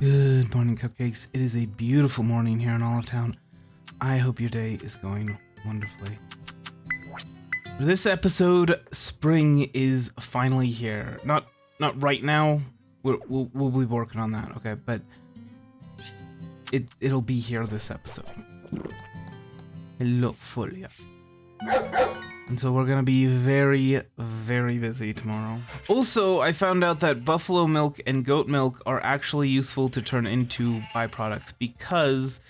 Good morning, cupcakes. It is a beautiful morning here in Olive Town. I hope your day is going wonderfully. For this episode, spring is finally here. Not not right now. We're, we'll we'll be working on that, okay? But it it'll be here this episode. Hello, Folia. And so we're gonna be very, very busy tomorrow. Also, I found out that buffalo milk and goat milk are actually useful to turn into byproducts because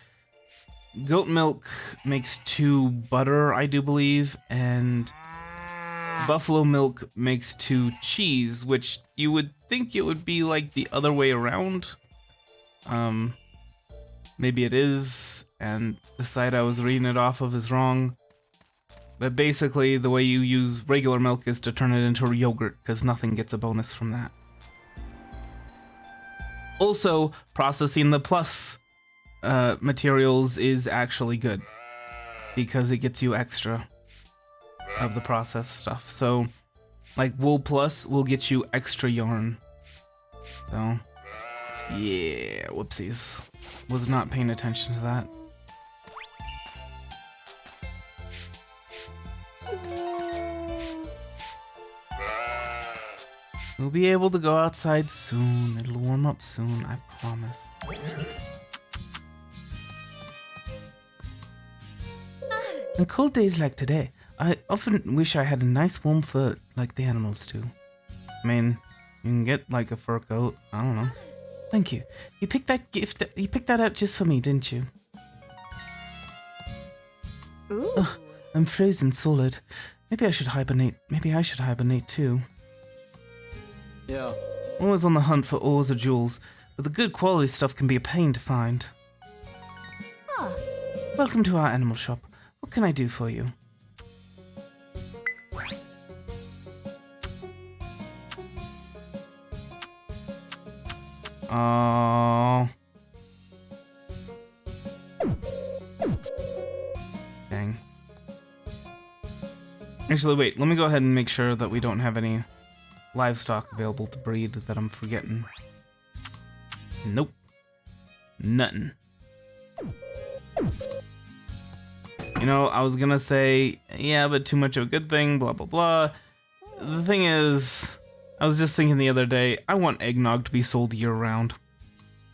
goat milk makes two butter, I do believe, and buffalo milk makes two cheese, which you would think it would be like the other way around. Um, maybe it is, and the site I was reading it off of is wrong. But basically, the way you use regular milk is to turn it into yogurt, because nothing gets a bonus from that. Also, processing the plus uh, materials is actually good, because it gets you extra of the processed stuff. So, like wool plus will get you extra yarn. So, yeah, whoopsies. Was not paying attention to that. We'll be able to go outside soon. It'll warm up soon, I promise. On cold days like today, I often wish I had a nice warm fur like the animals do. I mean, you can get like a fur coat. I don't know. Thank you. You picked that gift. You picked that out just for me, didn't you? Ooh. Ugh, I'm frozen solid. Maybe I should hibernate. Maybe I should hibernate too. Yeah. Always on the hunt for ores or jewels, but the good quality stuff can be a pain to find. Huh. Welcome to our animal shop. What can I do for you? Oh. Dang. Actually, wait. Let me go ahead and make sure that we don't have any livestock available to breed that I'm forgetting. Nope. Nothing. You know, I was gonna say, yeah, but too much of a good thing, blah, blah, blah. The thing is, I was just thinking the other day, I want eggnog to be sold year round.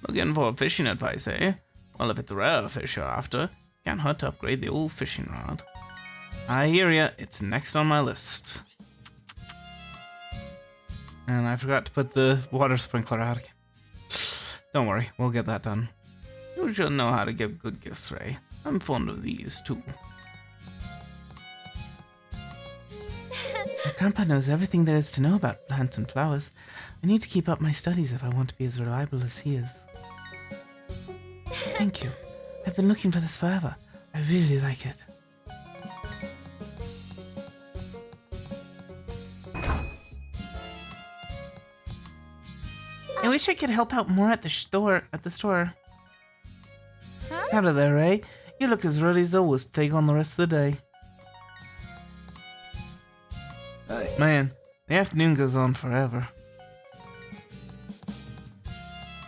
Looking for fishing advice, eh? Well, if it's rare fish you're after, can't hurt to upgrade the old fishing rod. I hear ya, it's next on my list. And I forgot to put the water sprinkler out again. Don't worry, we'll get that done. You should know how to give good gifts, Ray. I'm fond of these, too. My grandpa knows everything there is to know about plants and flowers. I need to keep up my studies if I want to be as reliable as he is. Thank you. I've been looking for this forever. I really like it. Wish I could help out more at the store. At the store. Huh? Out of there, eh? You look as ready as always to take on the rest of the day. Hey. Man, the afternoon goes on forever.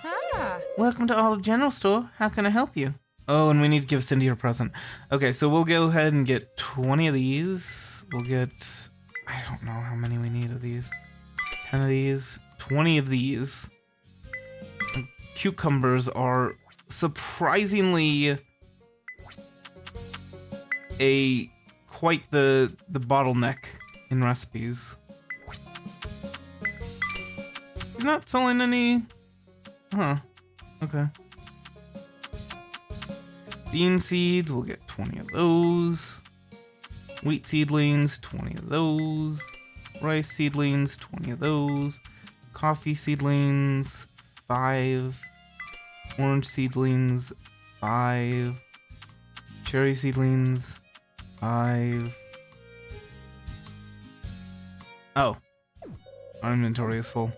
Ah. Welcome to Olive General Store. How can I help you? Oh, and we need to give Cindy her present. Okay, so we'll go ahead and get 20 of these. We'll get... I don't know how many we need of these. 10 of these. 20 of these. Cucumbers are surprisingly a quite the the bottleneck in recipes. He's not selling any. Huh. Okay. Bean seeds, we'll get 20 of those. Wheat seedlings, 20 of those. Rice seedlings, 20 of those. Coffee seedlings, 5. Orange seedlings, 5. Cherry seedlings, 5. Oh. Our inventory is full.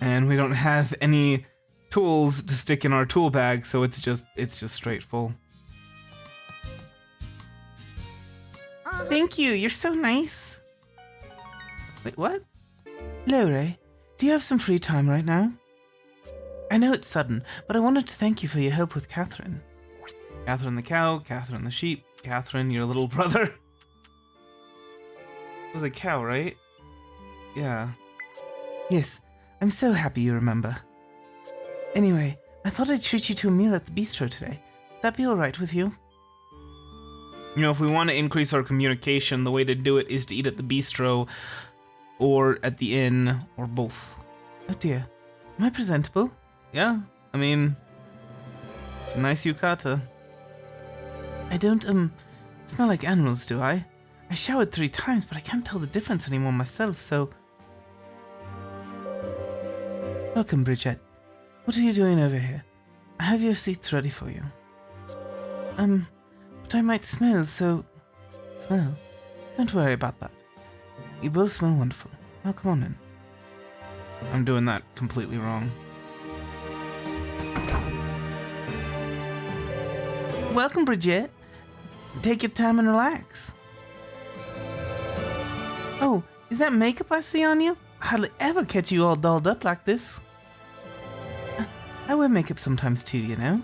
And we don't have any tools to stick in our tool bag, so it's just it's just straight full. Uh-huh. Thank you, you're so nice. Wait, what? Hello, Ray. Do you have some free time right now? I know it's sudden, but I wanted to thank you for your help with Catherine. Catherine the cow, Catherine the sheep, Catherine, your little brother. It was a cow, right? Yeah. Yes, I'm so happy you remember. Anyway, I thought I'd treat you to a meal at the bistro today. That be alright with you? You know, if we want to increase our communication, the way to do it is to eat at the bistro or at the inn or both. Oh dear. Am I presentable? Yeah, I mean, it's a nice yukata. I don't, um, smell like animals, do I? I showered three times, but I can't tell the difference anymore myself, so. Welcome, Bridget. What are you doing over here? I have your seats ready for you. Um, but I might smell, so. Smell? Don't worry about that. You both smell wonderful. Now come on in. I'm doing that completely wrong. Welcome, Bridget. Take your time and relax. Oh, is that makeup I see on you? I hardly ever catch you all dolled up like this. I wear makeup sometimes too, you know.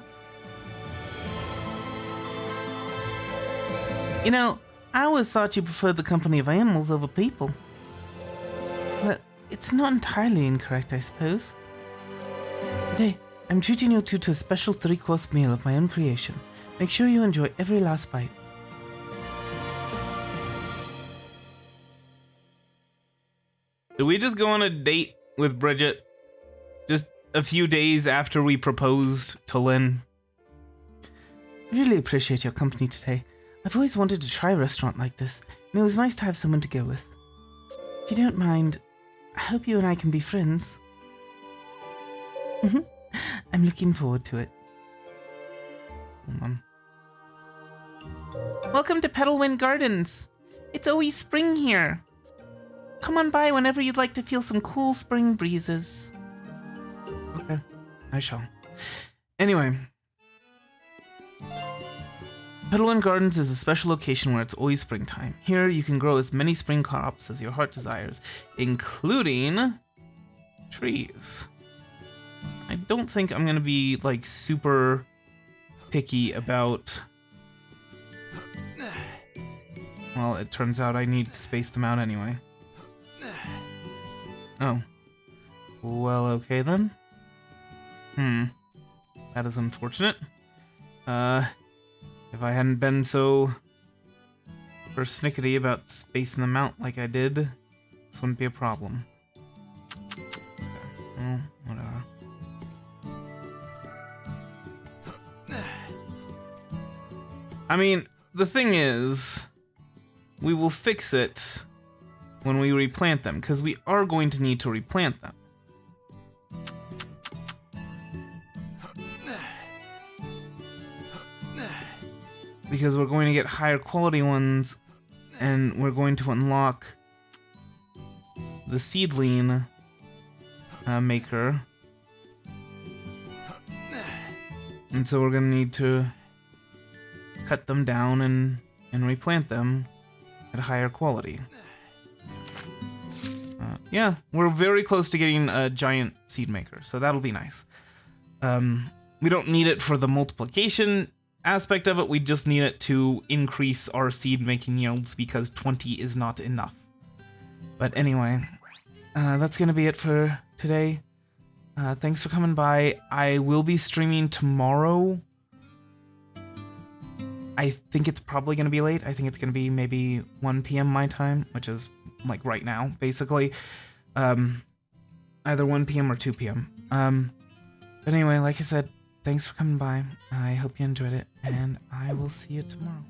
You know, I always thought you preferred the company of animals over people. But it's not entirely incorrect, I suppose. Today, I'm treating you two to a special three-course meal of my own creation. Make sure you enjoy every last bite. Did we just go on a date with Bridget? Just a few days after we proposed to Lynn? I really appreciate your company today. I've always wanted to try a restaurant like this, and it was nice to have someone to go with. If you don't mind, I hope you and I can be friends. Mhm. I'm looking forward to it. Hold on. Welcome to Petalwind Gardens. It's always spring here. Come on by whenever you'd like to feel some cool spring breezes. Okay, I shall. Anyway, Petalwind Gardens is a special location where it's always springtime. Here, you can grow as many spring crops as your heart desires, including trees. I don't think I'm gonna be like super picky about. Well, it turns out I need to space them out anyway. Oh. Well, okay then. Hmm. That is unfortunate. Uh, if I hadn't been so persnickety about spacing them out like I did, this wouldn't be a problem. I mean, the thing is, we will fix it when we replant them, because we are going to need to replant them. Because we're going to get higher quality ones, and we're going to unlock the seedling uh, maker. And so we're going to need to cut them down and, and replant them at higher quality. Uh, yeah, we're very close to getting a giant seed maker, so that'll be nice. Um, we don't need it for the multiplication aspect of it, we just need it to increase our seed making yields because 20 is not enough. But anyway, uh, that's going to be it for today. Uh, thanks for coming by. I will be streaming tomorrow. I think it's probably going to be late. I think it's going to be maybe 1 p.m. my time, which is like right now, basically. Um, either 1 p.m. or 2 p.m. Um, but anyway, like I said, thanks for coming by. I hope you enjoyed it, and I will see you tomorrow.